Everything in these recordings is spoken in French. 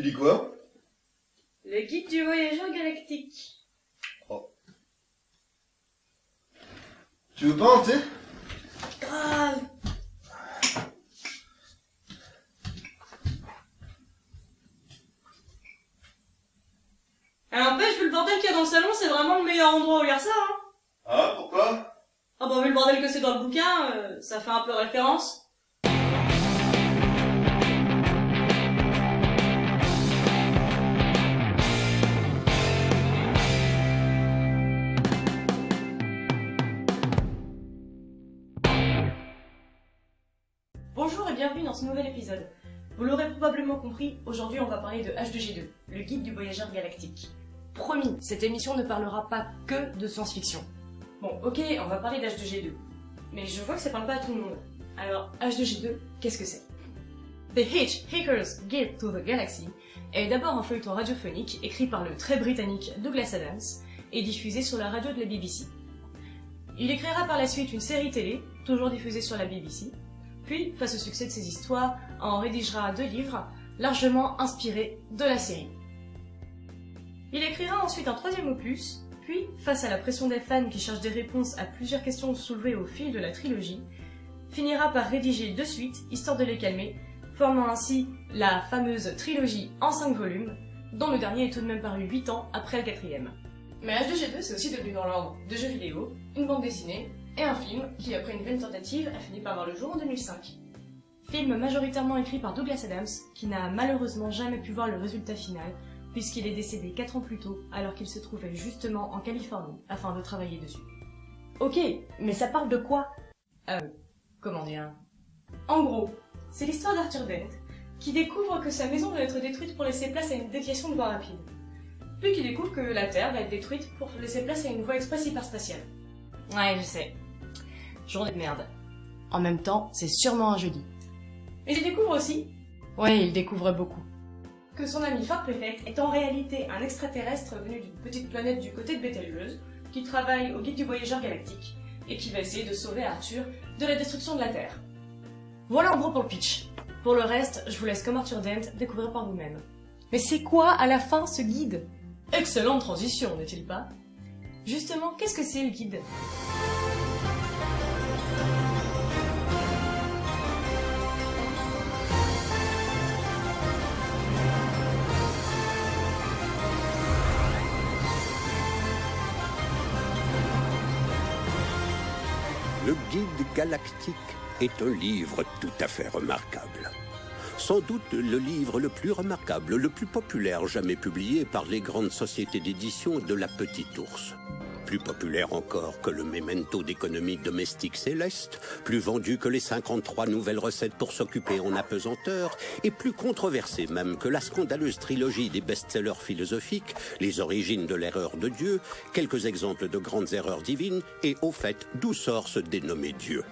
Tu dis quoi? Le guide du voyageur galactique. Tu veux pas thé Grave Alors, n'empêche, vu le bordel qu'il y a dans le salon, c'est vraiment le meilleur endroit où lire ça, hein. Ah, pourquoi? Ah bah, vu le bordel que c'est dans le bouquin, euh, ça fait un peu référence. Bonjour et bienvenue dans ce nouvel épisode. Vous l'aurez probablement compris, aujourd'hui on va parler de H2G2, le guide du voyageur galactique. Promis, cette émission ne parlera pas que de science-fiction. Bon, ok, on va parler d'H2G2, mais je vois que ça parle pas à tout le monde. Alors, H2G2, qu'est-ce que c'est? The Hitchhiker's Guide to the Galaxy est d'abord un feuilleton radiophonique écrit par le très britannique Douglas Adams et diffusé sur la radio de la BBC. Il écrira par la suite une série télé, toujours diffusée sur la BBC, puis, face au succès de ses histoires, en rédigera deux livres, largement inspirés de la série. Il écrira ensuite un troisième opus, puis, face à la pression des fans qui cherchent des réponses à plusieurs questions soulevées au fil de la trilogie, finira par rédiger deux suites, histoire de les calmer, formant ainsi la fameuse trilogie en cinq volumes, dont le dernier est tout de même paru huit ans après le quatrième. Mais H2G2 c'est aussi devenu dans l'ordre de jeux vidéo, une bande dessinée et un film qui, après une vaine tentative, a fini par voir le jour en 2005. Film majoritairement écrit par Douglas Adams, qui n'a malheureusement jamais pu voir le résultat final, puisqu'il est décédé 4 ans plus tôt, alors qu'il se trouvait justement en Californie, afin de travailler dessus. Ok, mais ça parle de quoi? Euh, comment dire? En gros, c'est l'histoire d'Arthur Dent, qui découvre que sa maison doit être détruite pour laisser place à une déviation de voie rapide. Puis qui découvre que la Terre va être détruite pour laisser place à une voie express hyperspatiale. Ouais, je sais. Journée de merde. En même temps, c'est sûrement un jeudi. Mais il découvre aussi, ouais, il découvre beaucoup, que son ami Fort Prefect est en réalité un extraterrestre venu d'une petite planète du côté de Betelgeuse, qui travaille au guide du voyageur galactique, et qui va essayer de sauver Arthur de la destruction de la Terre. Voilà en gros pour le pitch. Pour le reste, je vous laisse comme Arthur Dent découvrir par vous-même. Mais c'est quoi à la fin ce guide? Excellente transition, n'est-il pas? Justement, qu'est-ce que c'est le guide? Le Guide galactique est un livre tout à fait remarquable. Sans doute le livre le plus remarquable, le plus populaire jamais publié par les grandes sociétés d'édition de la Petite Ours. Plus populaire encore que le Memento d'économie domestique céleste, plus vendu que les 53 nouvelles recettes pour s'occuper en apesanteur, et plus controversé même que la scandaleuse trilogie des best-sellers philosophiques, Les origines de l'erreur de Dieu, quelques exemples de grandes erreurs divines, et au fait, d'où sort ce dénommé Dieu.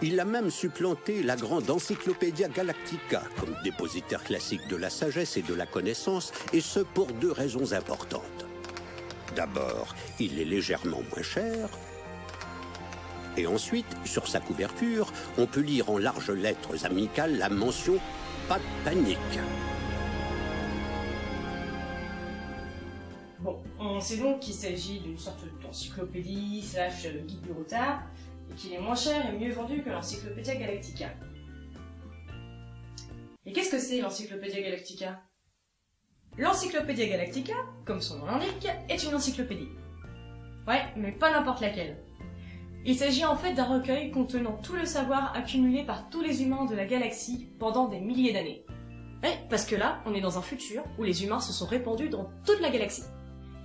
Il a même supplanté la grande Encyclopédia Galactica comme dépositaire classique de la sagesse et de la connaissance, et ce pour deux raisons importantes. D'abord, il est légèrement moins cher. Et ensuite, sur sa couverture, on peut lire en larges lettres amicales la mention « Pas de panique ». Bon, on sait donc qu'il s'agit d'une sorte d'encyclopédie slash guide du retard, et qu'il est moins cher et mieux vendu que l'Encyclopédia Galactica. Et qu'est-ce que c'est l'Encyclopédia Galactica? L'Encyclopédia Galactica, comme son nom l'indique, est une encyclopédie. Ouais, mais pas n'importe laquelle. Il s'agit en fait d'un recueil contenant tout le savoir accumulé par tous les humains de la galaxie pendant des milliers d'années. Eh, parce que là, on est dans un futur où les humains se sont répandus dans toute la galaxie.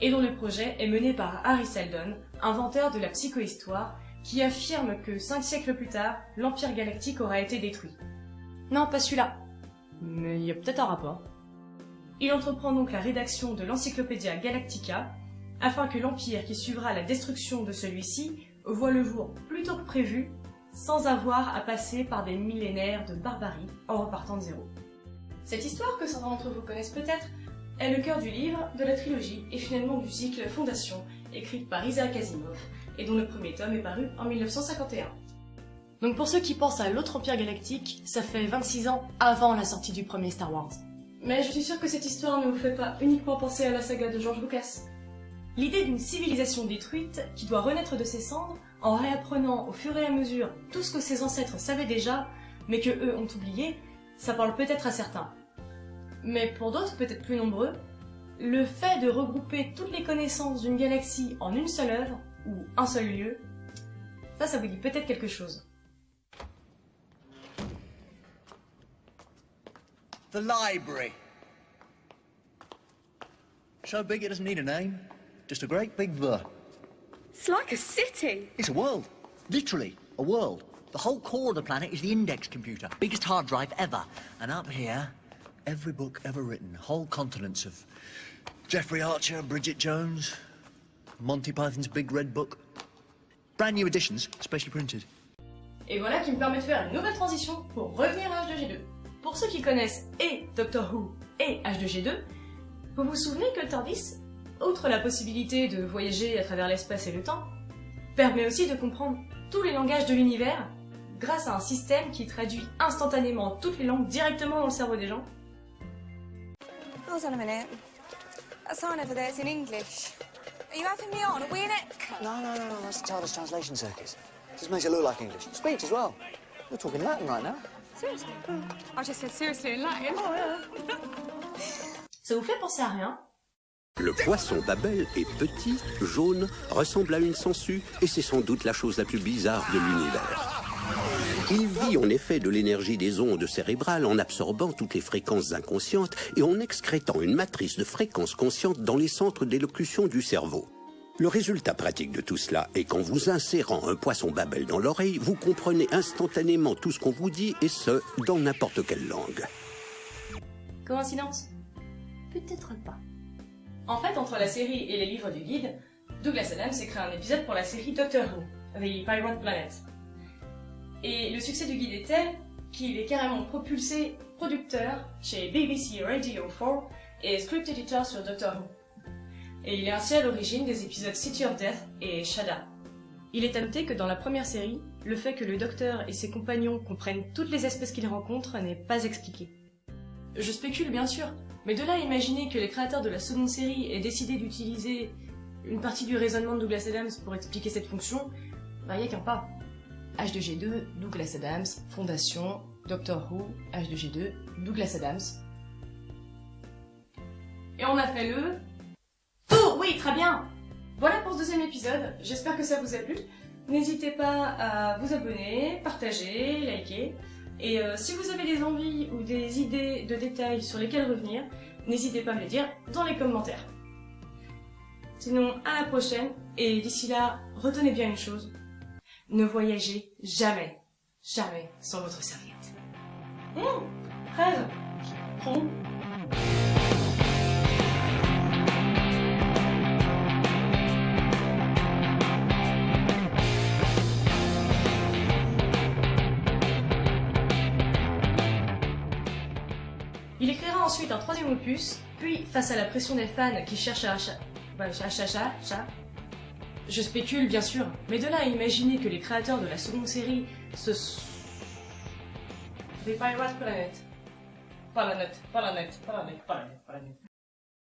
Et dont le projet est mené par Harry Seldon, inventeur de la psychohistoire, qui affirme que cinq siècles plus tard, l'Empire galactique aura été détruit. Non, pas celui-là. Mais il y a peut-être un rapport. Il entreprend donc la rédaction de l'Encyclopédia Galactica, afin que l'Empire qui suivra la destruction de celui-ci voit le jour plus tôt que prévu, sans avoir à passer par des millénaires de barbarie en repartant de zéro. Cette histoire, que certains d'entre vous connaissent peut-être, est le cœur du livre, de la trilogie et finalement du cycle Fondation, écrite par Isaac Asimov, et dont le premier tome est paru en 1951. Donc pour ceux qui pensent à l'autre Empire Galactique, ça fait 26 ans avant la sortie du premier Star Wars. Mais je suis sûre que cette histoire ne vous fait pas uniquement penser à la saga de George Lucas. L'idée d'une civilisation détruite qui doit renaître de ses cendres en réapprenant au fur et à mesure tout ce que ses ancêtres savaient déjà, mais que eux ont oublié, ça parle peut-être à certains. Mais pour d'autres, peut-être plus nombreux, le fait de regrouper toutes les connaissances d'une galaxie en une seule œuvre, ou un seul lieu, ça, ça vous dit peut-être quelque chose. The library. So big it doesn't need a name. Just a great big the. It's like a city. It's a world. Literally, a world. The whole core of the planet is the index computer. Biggest hard drive ever. And up here, every book ever written. Whole continents of Jeffrey Archer, Bridget Jones, Monty Python's Big Red Book. Brand new editions, specially printed. Et voilà qui me permet de faire une nouvelle transition pour revenir à H2G2. Pour ceux qui connaissent et Doctor Who et H2G2, vous vous souvenez que le TARDIS, outre la possibilité de voyager à travers l'espace et le temps, permet aussi de comprendre tous les langages de l'univers grâce à un système qui traduit instantanément toutes les langues directement dans le cerveau des gens Hold on a minute. That sign over there's in English. Are you having me on? Are we in Epcot? No, no, no, no. That's the TARDIS Translation Circus. Just makes it look like English. Speech as well. You're talking Latin right now. Seriously? I just said seriously in Latin. Ça vous fait penser à rien? Le poisson Babel est petit, jaune, ressemble à une sangsue et c'est sans doute la chose la plus bizarre de l'univers. Il vit en effet de l'énergie des ondes cérébrales en absorbant toutes les fréquences inconscientes et en excrétant une matrice de fréquences conscientes dans les centres d'élocution du cerveau. Le résultat pratique de tout cela est qu'en vous insérant un poisson Babel dans l'oreille, vous comprenez instantanément tout ce qu'on vous dit et ce, dans n'importe quelle langue. Coïncidence? Peut-être pas. En fait, entre la série et les livres du guide, Douglas Adams s'est créé un épisode pour la série Doctor Who, The Pirate Planet. Et le succès du guide est tel qu'il est carrément propulsé producteur chez BBC Radio 4 et script editor sur Doctor Who. Et il est ainsi à l'origine des épisodes City of Death et Shada. Il est à noter que dans la première série, le fait que le docteur et ses compagnons comprennent toutes les espèces qu'ils rencontrent n'est pas expliqué. Je spécule bien sûr, mais de là à imaginer que les créateurs de la seconde série aient décidé d'utiliser une partie du raisonnement de Douglas Adams pour expliquer cette fonction, bah y a qu'un pas. H2G2, Douglas Adams, Fondation, Doctor Who, H2G2, Douglas Adams. Et on a fait le... Tour Oui, très bien Voilà pour ce deuxième épisode, j'espère que ça vous a plu. N'hésitez pas à vous abonner, partager, liker. Et euh, si vous avez des envies ou des idées de détails sur lesquels revenir, n'hésitez pas à me les dire dans les commentaires. Sinon, à la prochaine, et d'ici là, retenez bien une chose, ne voyagez jamais, jamais sans votre serviette. Hum, fraise Hum. Il écrira ensuite un troisième opus, puis, face à la pression des fans qui cherchent à chat, chat, chat. Je spécule, bien sûr, mais de là à imaginer que les créateurs de la seconde série se... s- The Pirate Planet. Pas la net, pas la